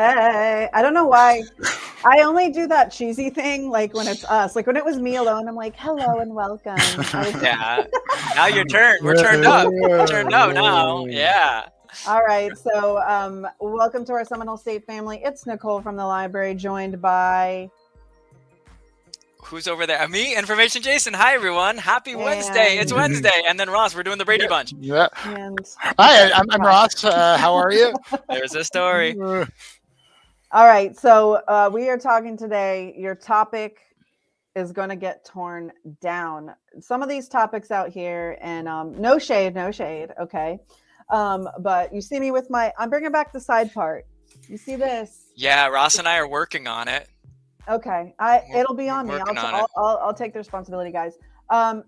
Hey, I don't know why. I only do that cheesy thing like when it's us. Like when it was me alone, I'm like, hello and welcome. Was- yeah. Now your turn. We're turned up. We're turned up now. Yeah. All right. So um welcome to our Seminole State family. It's Nicole from the library, joined by Who's over there? Me, Information Jason. Hi, everyone. Happy Wednesday. It's Wednesday. And then Ross, we're doing the Brady Bunch. Yeah. and Hi, I'm, I'm Ross. Uh, how are you? There's a story. all right. So uh we are talking today. Your topic is going to get torn down. Some of these topics out here, and um, no shade, no shade. Okay. Um, but you see me with my, I'm bringing back the side part. You see this? Yeah, Ross and I are working on it. Okay, I We're- it'll be on me. I'll, on I'll. I'll, I'll take the responsibility, guys. Um,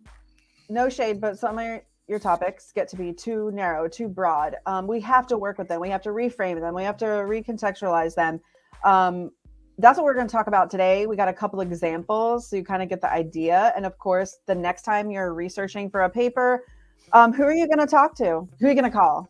no shade, but some of your, your topics get to be too narrow, too broad. Um, we have to work with them. We have to reframe them. We have to recontextualize them. Um, that's what we're going to talk about today. We got a couple examples so you kind of get the idea. And of course, the next time you're researching for a paper, um, who are you going to talk to? Who are you going to call?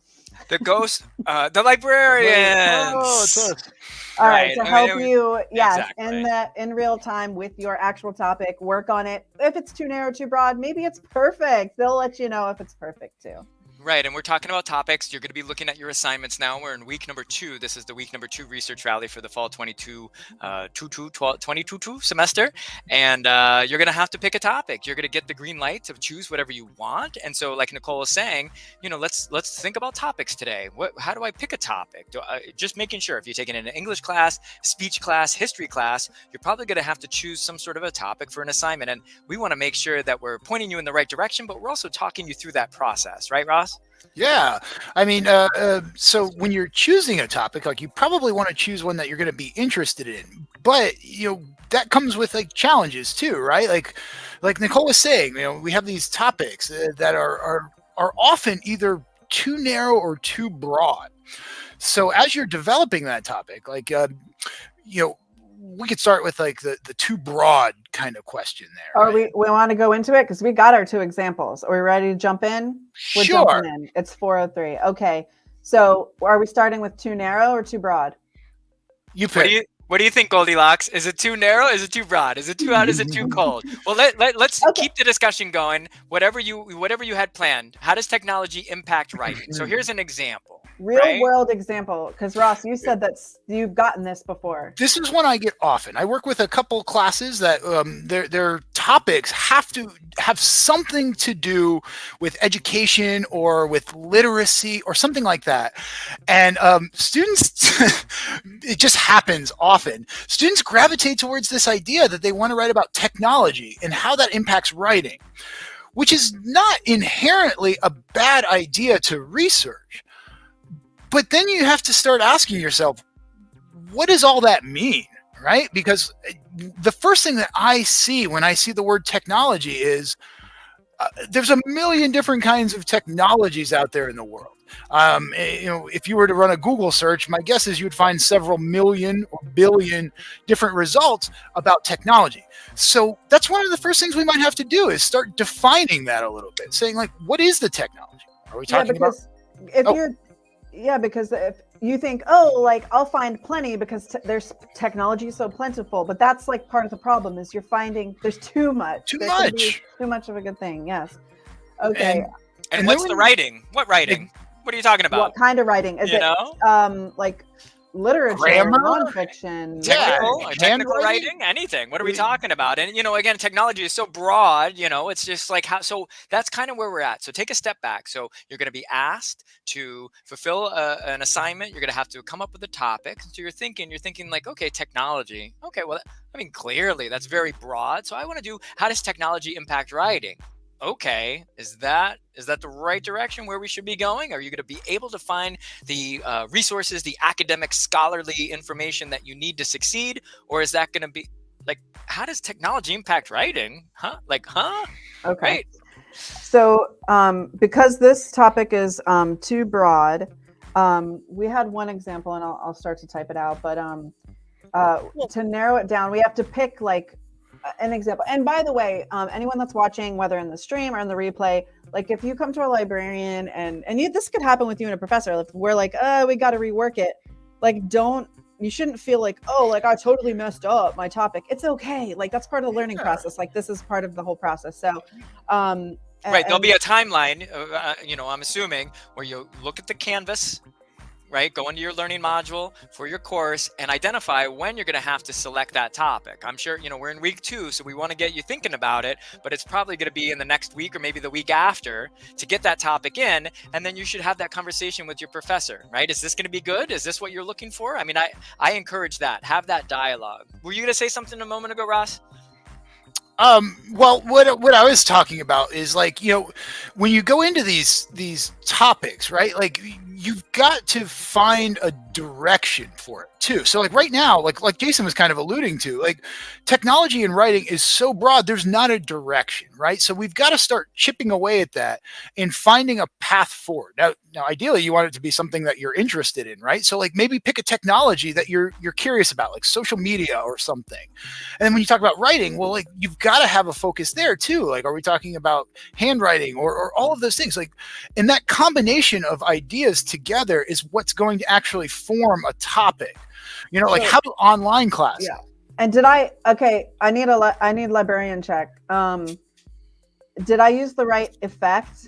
The ghost, uh, the librarians. Oh, it's us. All right, Right, to I mean, help was- you, yes, exactly. in the in real time with your actual topic, work on it. If it's too narrow, too broad, maybe it's perfect. They'll let you know if it's perfect too. Right, and we're talking about topics. You're going to be looking at your assignments now. We're in week number two. This is the week number two research rally for the fall 22, uh, 22, 12, 22 semester. And uh, you're going to have to pick a topic. You're going to get the green light to choose whatever you want. And so, like Nicole was saying, you know, let's let's think about topics today. What, how do I pick a topic? Do I, just making sure if you're taking an English class, speech class, history class, you're probably going to have to choose some sort of a topic for an assignment. And we want to make sure that we're pointing you in the right direction, but we're also talking you through that process, right, Ross? Yeah. I mean, uh, uh, so when you're choosing a topic, like you probably want to choose one that you're going to be interested in. But, you know, that comes with like challenges too, right? Like, like Nicole was saying, you know, we have these topics uh, that are, are, are often either too narrow or too broad. So as you're developing that topic, like, uh, you know, we could start with like the, the too broad kind of question there. Or right? we we want to go into it because we got our two examples. Are we ready to jump in? We're sure. jumping in. It's 403. Okay. So are we starting with too narrow or too broad? You What do you what do you think, Goldilocks? Is it too narrow? Is it too broad? Is it too hot? Is it too cold? Well, let, let let's Okay. keep the discussion going. Whatever you whatever you had planned. How does technology impact writing? So mm-hmm. here's an example. Real Right. world example. Because Ross, you said that you've gotten this before. this is one I get often. I work with a couple classes that um, their their topics have to have something to do with education or with literacy or something like that. And um, students, it just happens often. Students gravitate towards this idea that they want to write about technology and how that impacts writing, which is not inherently a bad idea to research. But then you have to start asking yourself, what does all that mean right? Because uh, the first thing that i see when i see the word technology is uh, there's a million different kinds of technologies out there in the world. Um, eh, you know if you were to run a google search my guess is you'd find several million or billion different results about technology. So that's one of the first things we might have to do is start defining that a little bit saying like what is the technology? Are we Yeah, talking about if Oh. you're, yeah, because if you think, oh, like I'll find plenty because t- there's technology so plentiful, but that's like part of the problem is you're finding there's too much. Too There much. Too much of a good thing. Yes. Okay. And- And, And what's the writing? What writing? What are you talking about? what kind of writing is you it? know, Um, like literature, Grammar? nonfiction. Yeah. technical, technical writing, anything. What are we We- talking about? And you know, again, technology is so broad. You know, it's just like how. So that's kind of where we're at. So take a step back. So you're going to be asked to fulfill a, an assignment. You're going to have to come up with a topic. So you're thinking, you're thinking like, okay, technology. Okay, well, I mean, clearly that's very broad. So I want to do how does technology impact writing? Okay is that is that the right direction where we should be going? Are you going to be able to find the uh, resources the academic scholarly information that you need to succeed or is that going to be like how does technology impact writing? Huh? Like huh? Okay. right So, um, because this topic is um, too broad, um, we had one example, and I'll, I'll start to type it out. But um, uh, to narrow it down, we have to pick like an example. And by the way, um, anyone that's watching, whether in the stream or in the replay, like if you come to a librarian and and you, this could happen with you and a professor, if we're like, oh, we got to rework it. Like, don't you shouldn't feel like oh like i totally messed up my topic it's okay like that's part of the learning process like this is part of the whole process so um Right. There'll be a timeline, uh, uh, you know, I'm assuming, where you look at the canvas, right? Go into your learning module for your course and identify when you're going to have to select that topic. I'm sure, you know, we're in week two, so we want to get you thinking about it, but it's probably going to be in the next week or maybe the week after to get that topic in. And then you should have that conversation with your professor, right? Is this going to be good? Is this what you're looking for? I mean, I, I encourage that. Have that dialogue. Were you going to say something a moment ago, Ross? Um, well, what what I was talking about is like you know, when you go into these these topics, right? Like you've got to find a direction for it too. So like right now, like like Jason was kind of alluding to, like technology and writing is so broad, there's not a direction, right? So we've got to start chipping away at that and finding a path forward. Now, now ideally you want it to be something that you're interested in, right? So like maybe pick a technology that you're you're curious about, like social media or something. And then when you talk about writing, well, like you've got to have a focus there too. Like, are we talking about handwriting or, or all of those things? Like, and that combination of ideas together is what's going to actually form a topic. You know, like how do online class? Yeah. and did i okay i need a li- i need librarian check um did i use the right effect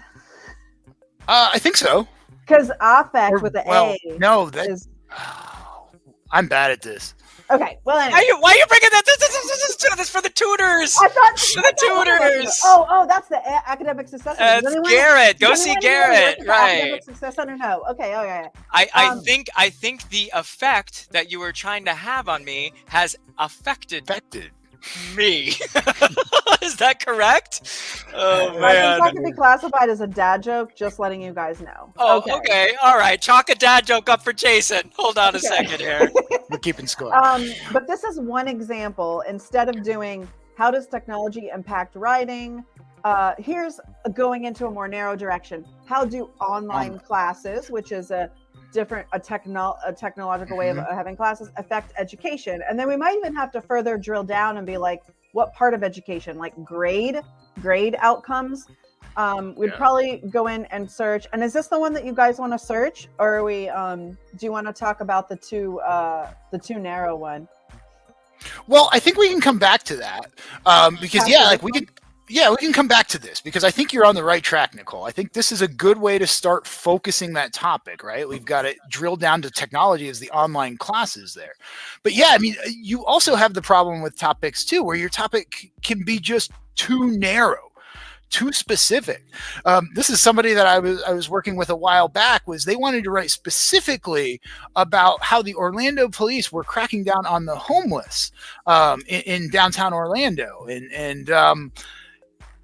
Uh, I think so. because affect Or- with the well, a no, that is I'm bad at this. Okay well Why anyway are you, why are you bringing that? This, this, this, this, this, this for the tutors. I thought To I the thought one of us- tutors. Oh, oh, that's the academic success. Center. Uh, Does anyone- Garrett. Go see anyone here work Garrett. at the Academic Success Center? No. Okay. Okay. I, I Um, think I think the effect that you were trying to have on me has affected Affected. Me. Is that correct? Oh I think man. that could be classified as a dad joke. Just letting you guys know. Oh, okay. All right. Chalk a dad joke up for Jason. Hold on a Okay. second here. We're keeping score. Um, but this is one example. Instead of doing how does technology impact writing, uh, here's going into a more narrow direction. How do online Online. classes, which is a different a techno a technological way of Mm-hmm. uh, having classes, affect education? And then we might even have to further drill down and be like, what part of education, like grade, grade outcomes? Um, we'd Yeah. probably go in and search. And is this the one that you guys want to search, or are we? Um, do you want to talk about the two, uh, the two narrow one? Well, I think we can come back to that um, because yeah, like we can. Yeah, we can come back to this because I think you're on the right track, Nicole. I think this is a good way to start focusing that topic, right? We've got it drilled down to technology as the online classes there. But yeah, I mean, uh, you also have the problem with topics too, where your topic can be just too narrow, too specific. Um, this is somebody that I was I was working with a while back. Was they wanted to write specifically about how the Orlando police were cracking down on the homeless um, in, in downtown Orlando, and and um,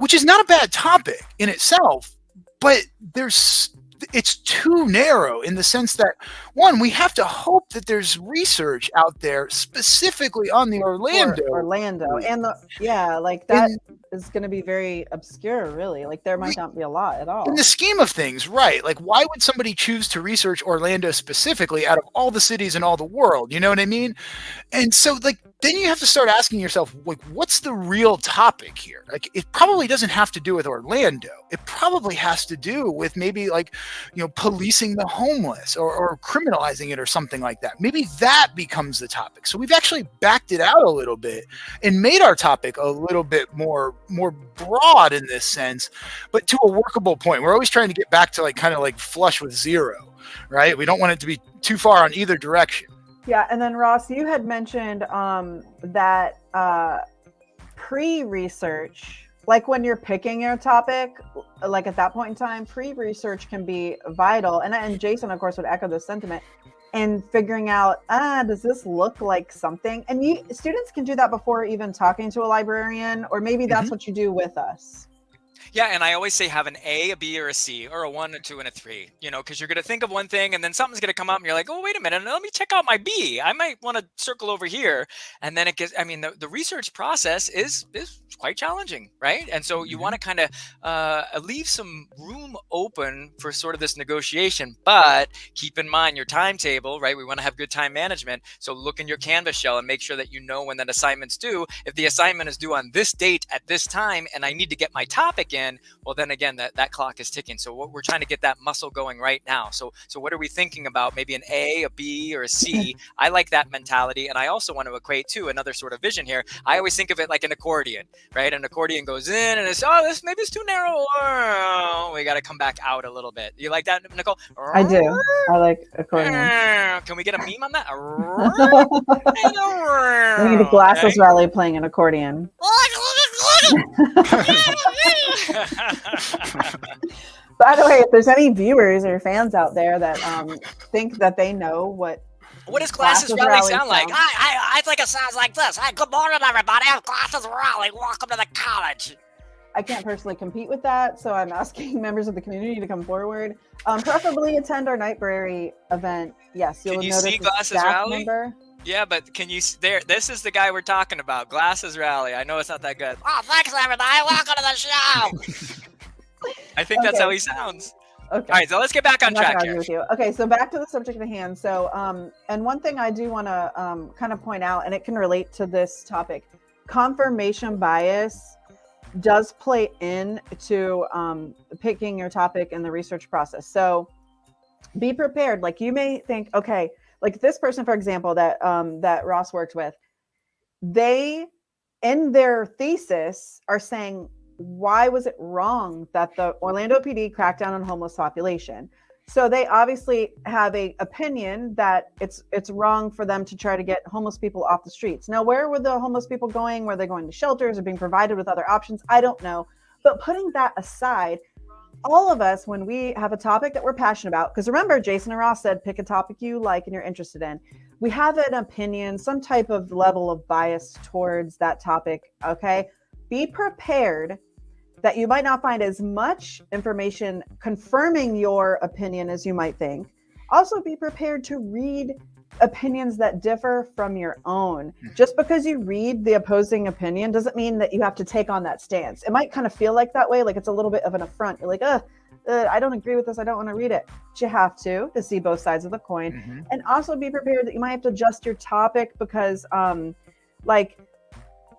which is not a bad topic in itself, but there's it's too narrow in the sense that one we have to hope that there's research out there specifically on the Orlando. Orlando, and the yeah, like that In- is going to be very obscure, really. Like there might not be a lot at all. in the scheme of things, right? Like, why would somebody choose to research Orlando specifically out of all the cities in all the world? You know what I mean? And so, like, then you have to start asking yourself, like, what's the real topic here? Like, it probably doesn't have to do with Orlando. It probably has to do with maybe, like, you know, policing the homeless or, or criminalizing it or something like that. Maybe that becomes the topic. So we've actually backed it out a little bit and made our topic a little bit more more broad in this sense but to a workable point. We're always trying to get back to like kind of like flush with zero, right? We don't want it to be too far on either direction. Yeah, and then Ross, you had mentioned um, that uh, pre-research, like when you're picking your topic, like at that point in time, pre-research can be vital. And and Jason, of course, would echo this sentiment. And figuring out, ah, does this look like something? And you students can do that before even talking to a librarian, or maybe that's what you do with us. Yeah, and I always say have an A, a B, or a C, or a one, a two, and a three. You know, because you're gonna think of one thing, and then something's gonna come up, and you're like, oh, wait a minute, let me check out my B. I might want to circle over here, and then it gets. I mean, the, the research process is is quite challenging, right? And so you want to kind of uh, leave some room open for sort of this negotiation, but keep in mind your timetable, right? We want to have good time management. So look in your Canvas shell and make sure that you know when that assignment's due. If the assignment is due on this date at this time, and I need to get my topic back in, well, then again, that, that clock is ticking. So what we're trying to get that muscle going right now. So so what are we thinking about? Maybe an A, a B, or a C. I like that mentality, and I also want to equate to another sort of vision here. I always think of it like an accordion, right? An accordion goes in, and it's oh, this maybe it's too narrow. Oh, we got to come back out a little bit. You like that, Nicole? I do. I like accordion. Can we get a meme on that? we need a glasses rally playing an accordion. By the way, if there's any viewers or fans out there that um, think that they know what what does Glasses, Glasses Rally, sound like? I, I, I think it sounds like this. Hey, good morning, everybody. I'm Glasses Rally. Welcome to the college. I can't personally compete with that, so I'm asking members of the community to come forward. Um, preferably attend our Nightbrary event. Yes, you'll Can you notice see Glasses Rally? Member. Yeah, but can you there? This is the guy we're talking about. Glasses Rally. I know it's not that good. Oh, thanks everybody. Welcome to the show. I think okay. that's how he sounds. Okay. All right, so let's get back on track here. With you. Okay, so back to the subject at hand. So, um, and one thing I do want to um, kind of point out, and it can relate to this topic, confirmation bias does play into um, picking your topic in the research process. So, be prepared. Like you may think, okay, like this person, for example, that um, that Ross worked with, they in their thesis are saying why was it wrong that the Orlando PD cracked down on homeless population? So they obviously have a opinion that it's it's wrong for them to try to get homeless people off the streets. Now, where were the homeless people going? Were they going to shelters or being provided with other options? I don't know. But putting that aside, all of us, when we have a topic that we're passionate about, because remember, Jason and Ross said, pick a topic you like and you're interested in. We have an opinion, some type of level of bias towards that topic. Okay. Be prepared that you might not find as much information confirming your opinion as you might think. Also, be prepared to read opinions that differ from your own. Hmm. Just because you read the opposing opinion doesn't mean that you have to take on that stance. It might kind of feel like that way, like it's a little bit of an affront. You're like, uh, uh I don't agree with this. I don't want to read it. But you have to to see both sides of the coin, mm-hmm. and also be prepared that you might have to adjust your topic because, um, like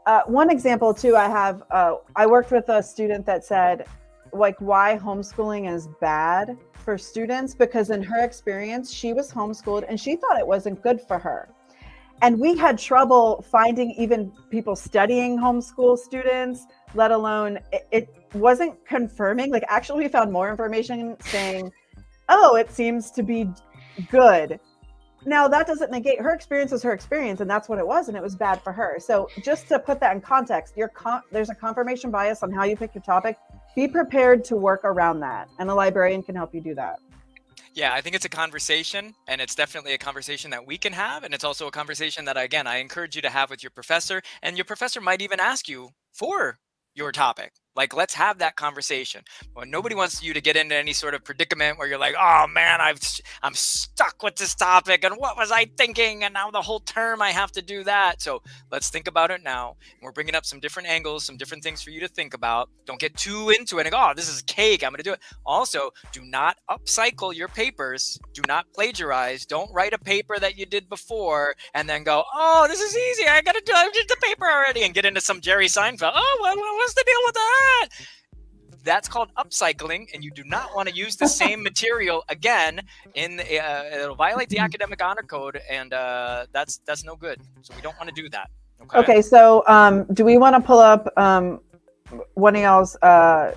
uh, one example too, I have, uh, I worked with a student that said, like, why homeschooling is bad for students because in her experience, she was homeschooled and she thought it wasn't good for her. And we had trouble finding even people studying homeschool students, let alone it, it wasn't confirming. Like, actually, we found more information saying, oh, it seems to be good now that doesn't negate her experience was her experience and that's what it was and it was bad for her so just to put that in context your con- there's a confirmation bias on how you pick your topic be prepared to work around that and a librarian can help you do that yeah, I think it's a conversation, and it's definitely a conversation that we can have. And it's also a conversation that, again, I encourage you to have with your professor. And your professor might even ask you for your topic. Like, let's have that conversation. Well, nobody wants you to get into any sort of predicament where you're like, oh man, I've I'm stuck with this topic, and what was I thinking? And now the whole term I have to do that. So let's think about it now. We're bringing up some different angles, some different things for you to think about. Don't get too into it and go, oh, this is cake. I'm going to do it. Also, do not upcycle your papers. Do not plagiarize. Don't write a paper that you did before and then go, oh, this is easy. I got to do I did the paper already and get into some Jerry Seinfeld. Oh, what, what's the deal with that? That. That's called upcycling, and you do not want to use the same material again. In uh, it'll violate the academic honor code, and uh, that's that's no good. So we don't want to do that. Okay. Okay. So um, do we want to pull up um, one of y'all's uh,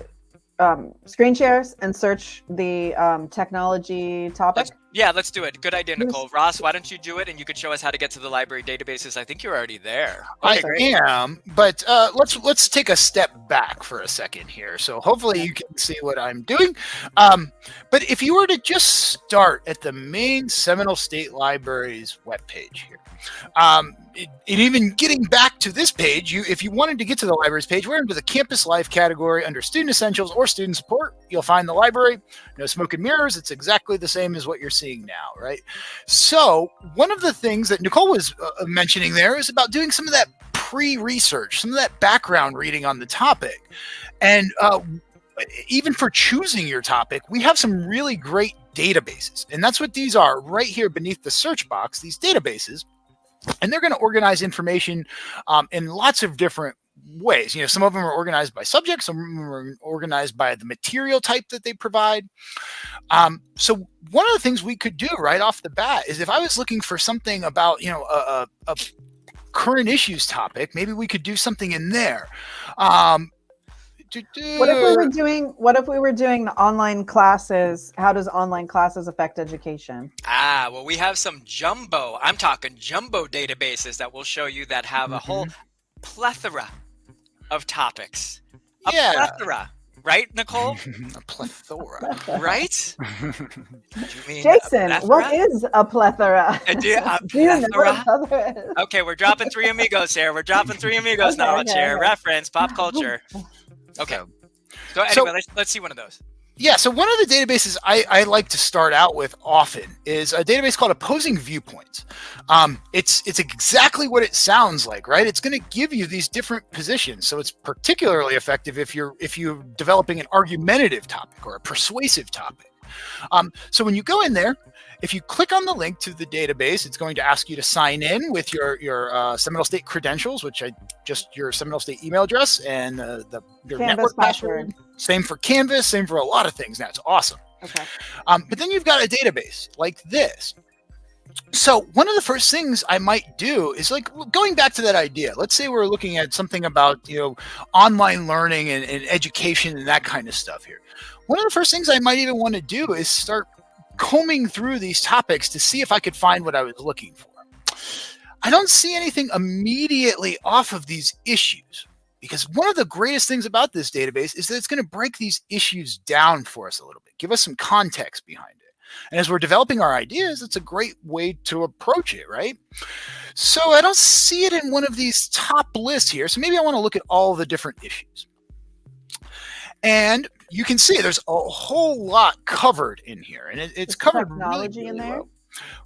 um, screen shares and search the um, technology topic? Let's, yeah, let's do it. Good idea, Nicole. Ross, why don't you do it and you could show us how to get to the library databases? I think you're already there. Okay, I great. am, but uh, let's let's take a step back for a second here. So hopefully you can see what I'm doing. Um, but if you were to just start at the main Seminole State Library's webpage here, um, it, it, even getting back to this page, you if you wanted to get to the library's page, we're into the campus life category under student essentials or student support. You'll find the library. No smoke and mirrors. It's exactly the same as what you're seeing now, right? So one of the things that Nicole was uh, uh mentioning there is about doing some of that pre-research, some of that background reading on the topic, and uh, even for choosing your topic, we have some really great databases, and that's what these are right here beneath the search box. These databases and they're going to organize information um, in lots of different ways. You know, some of them are organized by subject, some of them are organized by the material type that they provide. Um, so one of the things we could do right off the bat is if I was looking for something about, you know, a, a, a current issues topic, maybe we could do something in there. Um, what if we were doing what if we were doing online classes how does online classes affect education ah well we have some jumbo i'm talking jumbo databases that will show you that have a mm -hmm. whole mm-hmm. plethora of topics a yeah. plethora right nicole a plethora right jason plethora? what is a plethora do, a do you know what a plethora is? okay we're dropping three amigos here we're dropping three amigos okay, knowledge okay, here okay. reference pop culture Okay. So, anyway, so, let's, let's see one of those. Yeah, so one of the databases I, I, like to start out with often is a database called Opposing Viewpoints. Um, it's it's exactly what it sounds like, right? It's going to give you these different positions, so it's particularly effective if you're if you're developing an argumentative topic or a persuasive topic. Um, so when you go in there, if you click on the link to the database, it's going to ask you to sign in with your your uh, Seminole State credentials, which I just your Seminole State email address and uh, the your Canvas network password. password. Same for Canvas, same for a lot of things. Now it's awesome. Okay. Um, but then you've got a database like this. So one of the first things I might do is like going back to that idea. Let's say we're looking at something about you know online learning and, and education and that kind of stuff here. One of the first things I might even want to do is start combing through these topics to see if I could find what I was looking for. I don't see anything immediately off of these issues because one of the greatest things about this database is that it's going to break these issues down for us a little bit, give us some context behind it. And as we're developing our ideas, it's a great way to approach it, right? So I don't see it in one of these top lists here. So maybe I want to look at all the different issues. And you can see there's a whole lot covered in here, and it, it's Is covered technology really, really in there. Well.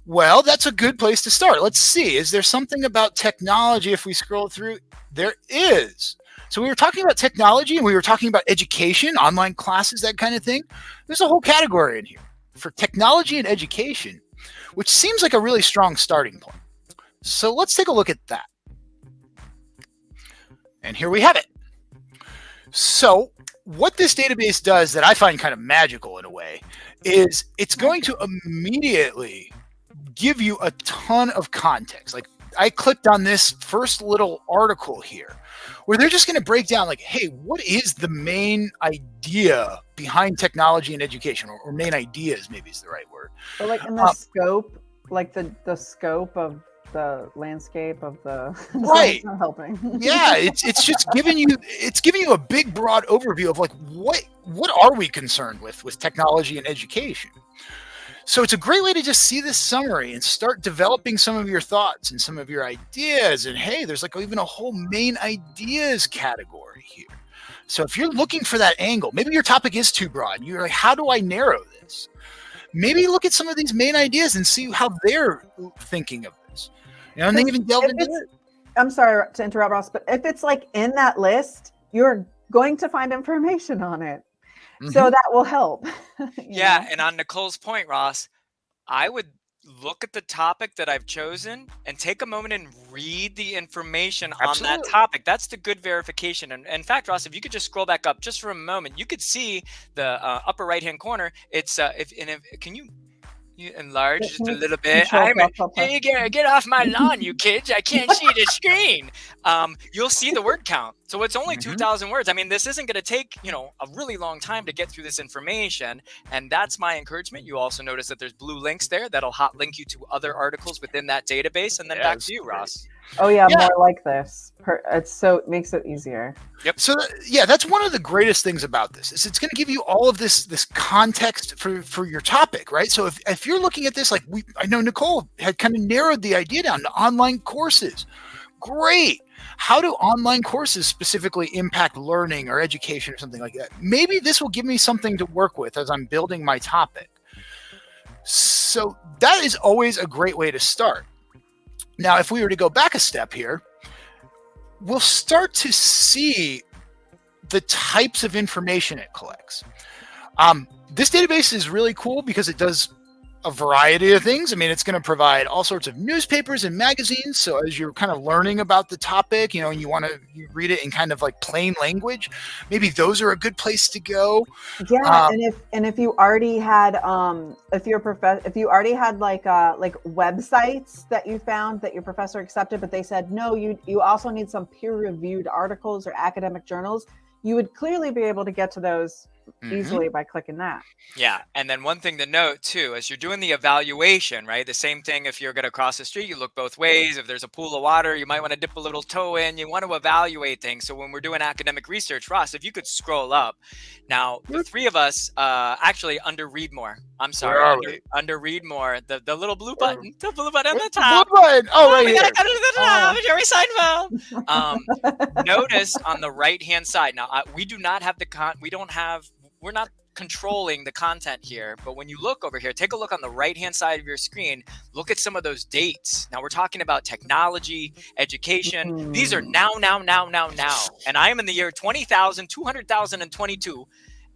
well, that's a good place to start. Let's see. Is there something about technology? If we scroll through, there is. So we were talking about technology, and we were talking about education, online classes, that kind of thing. There's a whole category in here for technology and education, which seems like a really strong starting point. So let's take a look at that. And here we have it. So what this database does that I find kind of magical in a way is it's going to immediately give you a ton of context. Like I clicked on this first little article here where they're just going to break down like, hey, what is the main idea behind technology and education or, or main ideas maybe is the right word. But like in the um, scope, like the, the scope of the landscape of the right. not helping. Yeah it's it's just giving you it's giving you a big broad overview of like what what are we concerned with with technology and education? So it's a great way to just see this summary and start developing some of your thoughts and some of your ideas. And hey there's like even a whole main ideas category here. So if you're looking for that angle maybe your topic is too broad. You're like how do i narrow this? Maybe look at some of these main ideas and see how they're thinking of you know, and they even delve into it. I'm sorry to interrupt, Ross, but if it's like in that list, you're going to find information on it. Mm-hmm. So that will help. yeah. Know? And on Nicole's point, Ross, I would look at the topic that I've chosen and take a moment and read the information Absolutely. on that topic. That's the good verification. And in fact, Ross, if you could just scroll back up just for a moment, you could see the uh, upper right hand corner. It's uh, if and if can you you enlarge just a little bit. I'm a, hey, get, get off my lawn, you kids. I can't see the screen. Um, you'll see the word count. So it's only mm-hmm. 2,000 words. I mean, this isn't going to take, you know, a really long time to get through this information. And that's my encouragement. You also notice that there's blue links there that'll hot link you to other articles within that database. And then back to you, Ross. Oh yeah, yeah, more like this. It's so it makes it easier. Yep. So yeah, that's one of the greatest things about this is it's going to give you all of this this context for for your topic, right? So if if you're looking at this like we I know Nicole had kind of narrowed the idea down to online courses. Great. How do online courses specifically impact learning or education or something like that? Maybe this will give me something to work with as I'm building my topic. So that is always a great way to start. Now, if we were to go back a step here, we'll start to see the types of information it collects. Um, this database is really cool because it does a variety of things. I mean, it's going to provide all sorts of newspapers and magazines. So as you're kind of learning about the topic, you know, and you want to read it in kind of like plain language, maybe those are a good place to go. Yeah, um, and if and if you already had um if your prof if you already had like uh like websites that you found that your professor accepted, but they said no, you you also need some peer reviewed articles or academic journals, you would clearly be able to get to those mm-hmm. easily by clicking that. Yeah. And then one thing to note too, as you're doing the evaluation, right? The same thing if you're going to cross the street, you look both ways. If there's a pool of water, you might want to dip a little toe in. You want to evaluate things. So when we're doing academic research, Ross, if you could scroll up. Now, the three of us, uh, actually under read more. I'm sorry, under, under, read more. The the little blue button, the blue button on the top. Blue button. Oh, oh right we here. gotta come to the top. Uh. Jerry Seinfeld. Um, notice on the right hand side. Now, I, we do not have the con. We don't have we're not controlling the content here but when you look over here take a look on the right hand side of your screen look at some of those dates now we're talking about technology education mm. these are now now now now now and i am in the year 20000 200022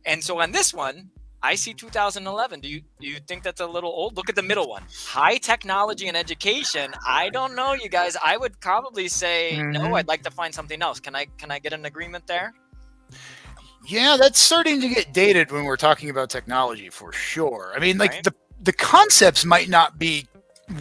and so on this one I see 2011. Do you do you think that's a little old? Look at the middle one. High technology and education. I don't know, you guys. I would probably say mm-hmm. no. I'd like to find something else. Can I can I get an agreement there? Yeah, that's starting to get dated when we're talking about technology for sure. I mean, like right. the the concepts might not be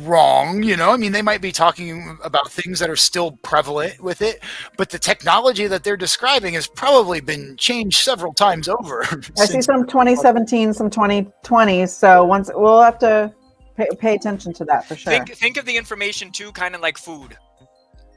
wrong, you know. I mean, they might be talking about things that are still prevalent with it, but the technology that they're describing has probably been changed several times over. I see some 2017, some 2020. So once we'll have to pay, pay attention to that for sure. Think think of the information too, kind of like food.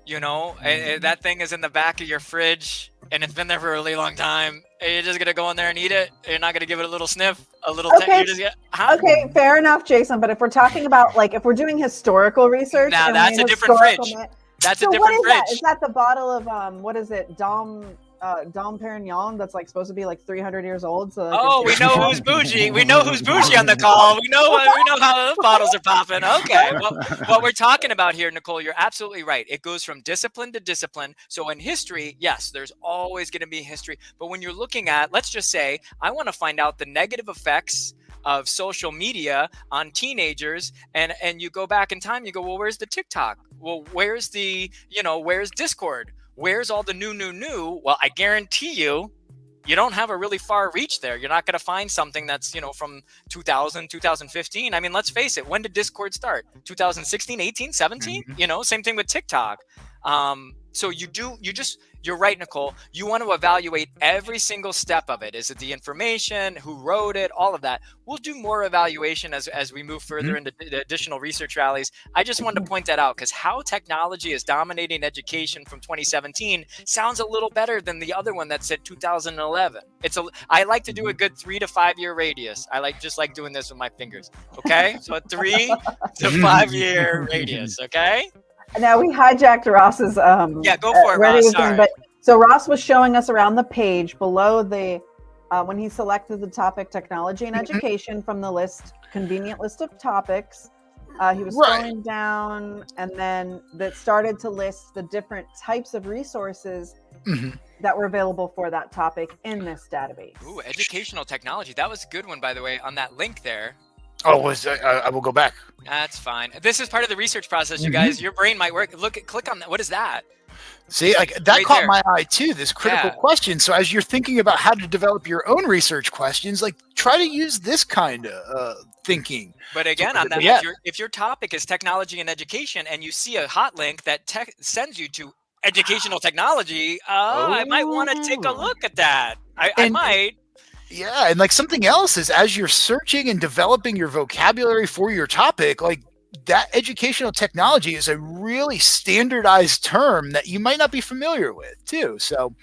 You know, mm-hmm. that thing is in the back of your fridge and it's been there for a really long time. You're just gonna go in there and eat it. You're not gonna give it a little sniff, a little. Okay. Get, okay, fair enough, Jason. But if we're talking about like if we're doing historical research, now that's a different fridge. That's so a different what is fridge. That? Is that the bottle of um? What is it? Dom uh, Dom Perignon that's like supposed to be like 300 years old. So oh, we know who's bougie. We know who's bougie on the call. We know we know how the bottles are popping. Okay, well, what we're talking about here, Nicole, you're absolutely right. It goes from discipline to discipline. So in history, yes, there's always going to be history. But when you're looking at, let's just say, I want to find out the negative effects of social media on teenagers and and you go back in time you go well where's the tiktok well where's the you know where's discord where's all the new, new, new? Well, I guarantee you, you don't have a really far reach there. You're not going to find something that's, you know, from 2000, 2015. I mean, let's face it. When did Discord start? 2016, 18, 17? Mm-hmm. You know, same thing with TikTok. Um, so you do, you just, you're right, Nicole. You want to evaluate every single step of it. Is it the information, who wrote it, all of that? We'll do more evaluation as, as we move further mm-hmm. into the additional research rallies. I just wanted to mm-hmm. point that out because how technology is dominating education from 2017 sounds a little better than the other one that said 2011. It's a I like to do a good three to five year radius. I like just like doing this with my fingers. Okay, so a three to five year radius. Okay. Now we hijacked Ross's um yeah go for it uh, Ross. Thing, but so Ross was showing us around the page below the uh, when he selected the topic technology and mm-hmm. education from the list convenient list of topics. Uh, he was right. scrolling down and then that started to list the different types of resources mm-hmm. that were available for that topic in this database. Ooh, educational technology. That was a good one, by the way, on that link there. Oh, was I, I will go back. That's fine. This is part of the research process, you mm-hmm. guys. Your brain might work. Look, at, click on that. What is that? See, like that right caught there. my eye too. This critical yeah. question. So, as you're thinking about how to develop your own research questions, like try to use this kind of uh, thinking. But again, so, on that, yeah. if, your, if your topic is technology and education, and you see a hot link that sends you to educational technology, uh, oh. I might want to take a oh. look at that. I, and, I might. Yeah, and like something else is as you're searching and developing your vocabulary for your topic, like that educational technology is a really standardized term that you might not be familiar with too. So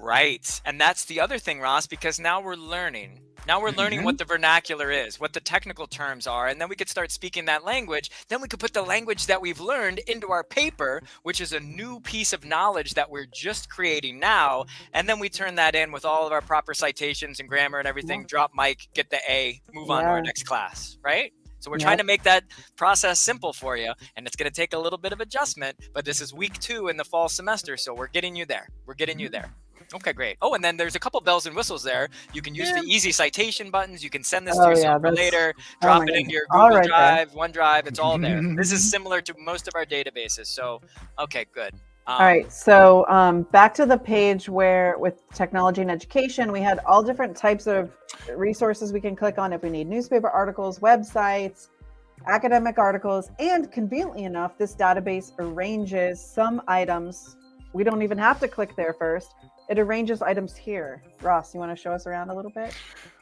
right. And that's the other thing, Ross, because now we're learning now we're learning mm-hmm. what the vernacular is, what the technical terms are, and then we could start speaking that language. Then we could put the language that we've learned into our paper, which is a new piece of knowledge that we're just creating now. And then we turn that in with all of our proper citations and grammar and everything, yeah. drop mic, get the A, move yeah. on to our next class, right? So we're trying to make that process simple for you, and it's going to take a little bit of adjustment. But this is week two in the fall semester, so we're getting you there. We're getting you there. Okay, great. Oh, and then there's a couple bells and whistles there. You can use Yeah. the easy citation buttons. You can send this Oh, to yeah, yourself for later, oh drop my it into your Google right. Drive, OneDrive. It's all there. this is similar to most of our databases. So, okay, good. Um, All right, so um, back to the page where with technology and education, we had all different types of resources we can click on if we need newspaper articles, websites, academic articles, and conveniently enough, this database arranges some items. We don't even have to click there first. It arranges items here. Ross, you want to show us around a little bit?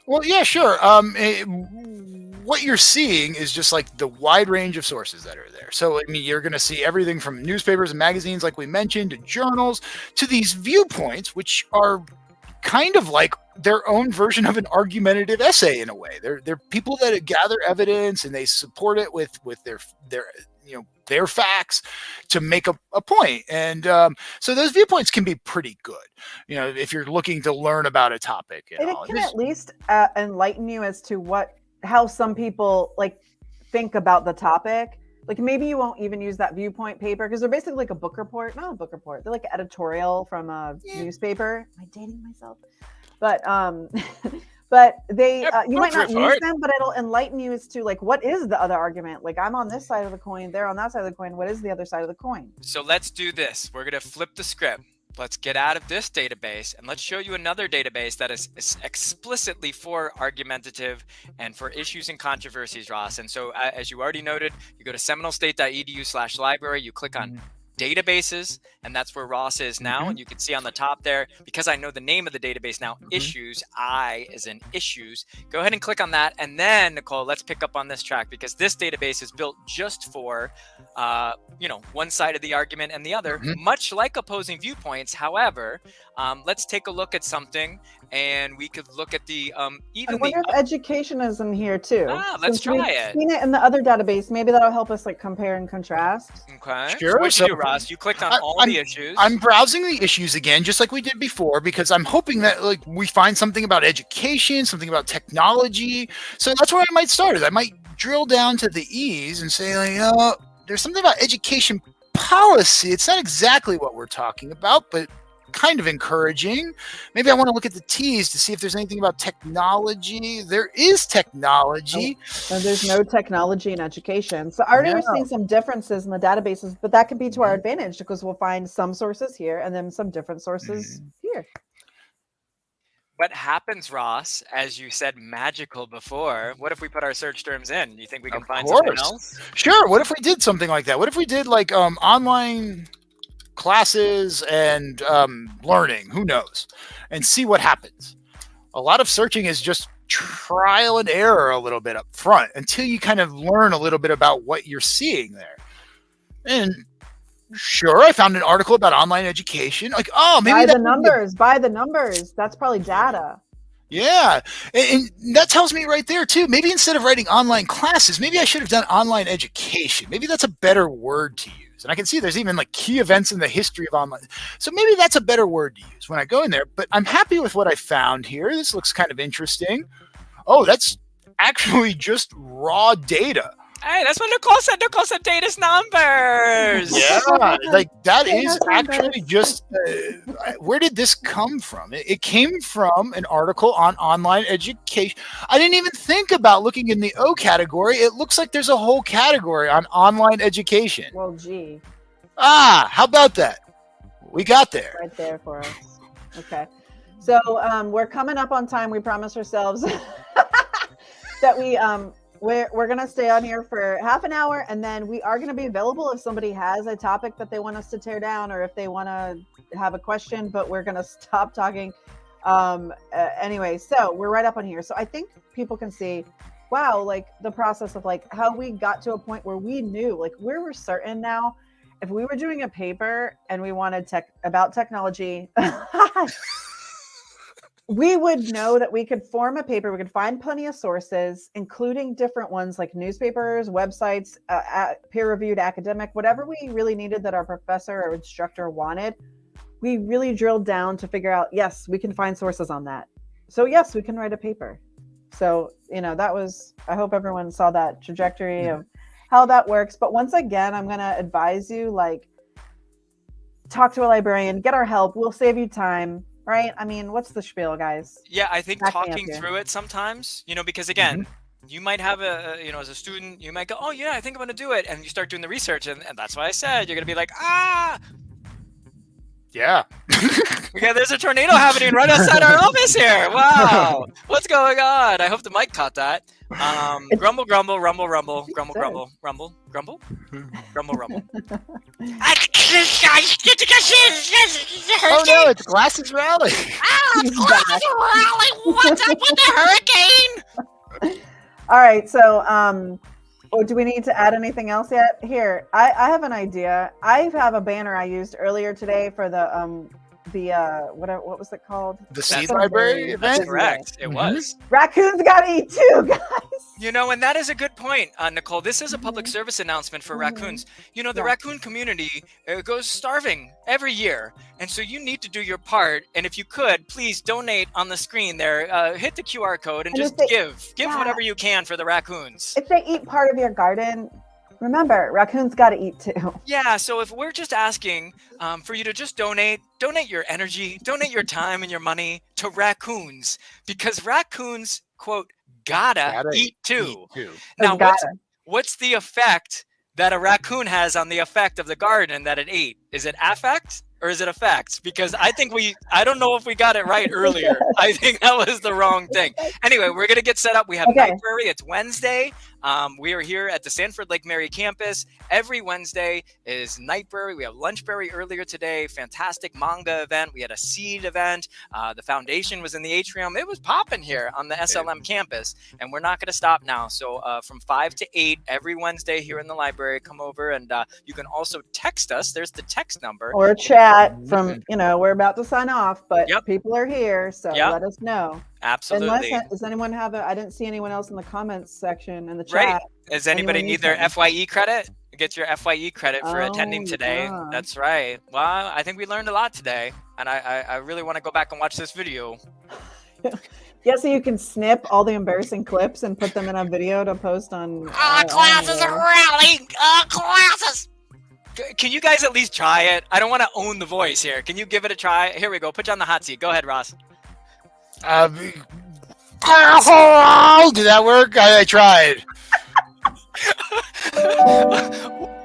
Well, yeah, sure. Um, eh, what you're seeing is just like the wide range of sources that are there. So, I mean, you're going to see everything from newspapers and magazines, like we mentioned, to journals, to these viewpoints, which are kind of like their own version of an argumentative essay in a way. They're they're people that gather evidence and they support it with with their their you know their facts to make a, a point. And um, so those viewpoints can be pretty good. You know, if you're looking to learn about a topic. You And it can at least uh, enlighten you as to what how some people like think about the topic. Like maybe you won't even use that viewpoint paper because they're basically like a book report, not a book report. They're like editorial from a Yeah. newspaper. Am I dating myself? But um, but they Yeah, uh, you might not use them, but it'll enlighten you as to like what is the other argument. Like I'm on this side of the coin, they're on that side of the coin. What is the other side of the coin? So let's do this. We're going to flip the script. Let's get out of this database and let's show you another database that is, is explicitly for argumentative and for issues and controversies, Ross. And so, uh, as you already noted, you go to seminolestate.edu slash library, you click on databases, and that's where Ross is now. Mhm. And you can see on the top there, because I know the name of the database now, Mhm. issues, I is in issues. Go ahead and click on that. And then, Nicole, let's pick up on this track because this database is built just for, uh, you know, one side of the argument and the other, Mhm. much like opposing viewpoints. However, um, let's take a look at something and we could look at the, um, I even the, wonder if education is in here too. Ah, let's Since we've try it. Seen it in the other database. Maybe that'll help us like compare and contrast. okay. Sure, So what'd you Ross? You clicked on I- all I'm- the issues. I'm browsing the issues again, just like we did before, because I'm hoping that like we find something about education, something about technology. So that's where I might start. Is I might drill down to the E's and say, like, oh, there's something about education policy. It's not exactly what we're talking about, but kind of encouraging. Maybe I want to look at the T's to see if there's anything about technology. There is technology. And there's no technology in education. So I already we're seeing some differences in the databases, but that can be to our Mhm. advantage because we'll find some sources here and then some different sources here. what happens, Ross, as you said magical before? What if we put our search terms in? You think we can Of find something else? Sure. What if we did something like that? What if we did like um, online classes and um, learning? Who knows? And see what happens. A lot of searching is just trial and error a little bit up front until you kind of learn a little bit about what you're seeing there. And sure, I found an article about online education. Like, oh, maybe by the numbers, by the numbers. That's probably data. yeah, and, and that tells me right there too. Maybe instead of writing online classes, maybe I should have done online education. Maybe that's a better word to use. And I can see there's even like key events in the history of online. So maybe that's a better word to use when I go in there. But I'm happy with what I found here. This looks kind of interesting. Oh, that's actually just raw data. Hey, that's what Nicole said. Nicole said data's numbers. Yeah, like that Yeah, is that's actually bad. just uh, where did this come from? It, it came from an article on online education. I didn't even think about looking in the O category. It looks like there's a whole category on online education. Well, gee, Ah, how about that? We got there. right there for us. Okay. So um, we're coming up on time. We promised ourselves that we um, we're, we're gonna stay on here for half an hour and then we are gonna be available if somebody has a topic that they want us to tear down or if they want to have a question but we're gonna stop talking. Um uh, anyway so we're right up on here. So i think people can see wow like the process of like how we got to a point where we knew like where we were certain now. If we were doing a paper and we wanted tech about technology we would know that we could form a paper we could find plenty of sources including different ones like newspapers websites uh, peer-reviewed academic whatever we really needed that our professor or instructor wanted. We really drilled down to figure out yes we can find sources on that. So yes we can write a paper. So you know that was i hope everyone saw that trajectory of how that works. But once again i'm going to advise you like talk to a librarian get our help. We'll save you time right? I mean, what's the spiel, guys? Yeah, I think Back talking through it sometimes, you know, because again, you might have a, a- you know, as a student, you might go, oh yeah, I think I'm gonna do it, and you start doing the research, and, and that's why I said you're gonna be like, ah, Yeah. yeah, there's a tornado happening right outside our office here. Wow, what's going on? I hope the mic caught that. Um, grumble, grumble, rumble, rumble, grumble, grumble, rumble, grumble, grumble, rumble. Oh no, it's Glasses Rally. He's back. What's up with the hurricane? All right, so um, oh, do we need to add anything else yet? Here, I, I have an idea. I have a banner I used earlier today for the um the uh what what was it called? The That's Seed a Library very- That's correct. It Mhm. was. Raccoons got to eat too, guys. You know, and that is a good point, uh, Nicole. This is a public Mhm. service announcement for Mhm. raccoons. You know, the Yeah. raccoon community uh, goes starving every year, and so you need to do your part. And if you could, please donate on the screen there. Uh, hit the QR code and And just they- give, give yeah. whatever you can for the raccoons. If they eat part of your garden, remember raccoons got to eat too. Yeah, so if we're just asking um, for you to just donate, donate your energy, donate your time and your money to raccoons, because raccoons, quote, gotta, Gotta eat too. Eat too. Now, what's, what's the effect that a raccoon has on the effect of the garden that it ate? Is it affect or is it effects? Because I think we, I don't know if we got it right earlier. I think that was the wrong thing. Anyway, we're gonna get set up. We have Okay. library. It's Wednesday. Um, we are here at the Sanford Lake Mary campus. Every Wednesday is Nightberry. We have Lunchberry earlier today. Fantastic manga event. We had a seed event. Uh, the foundation was in the atrium. It was popping here on the SLM campus, and we're not going to stop now. So uh, from five to eight every Wednesday here in the library, come over and uh, you can also text us. There's the text number. Or chat from you know we're about to sign off, but Yep. people are here, so Yep. let us know. Absolutely. Unless does anyone have a? I didn't see anyone else in the comments section in the chat. Right. Does anybody need their? FYE credit? Get your FYE credit for attending Oh, today. yeah. That's right. Well, I think we learned a lot today, and I, I, I really want to go back and watch this video. Yeah, so you can snip all the embarrassing clips and put them in a video to post on. uh, Ah, on classes are rallying. Ah, classes. Can you guys at least try it? I don't want to own the voice here. Can you give it a try? Here we go. Put you on the hot seat. Go ahead, Ross. Uh, did that work? I, I tried.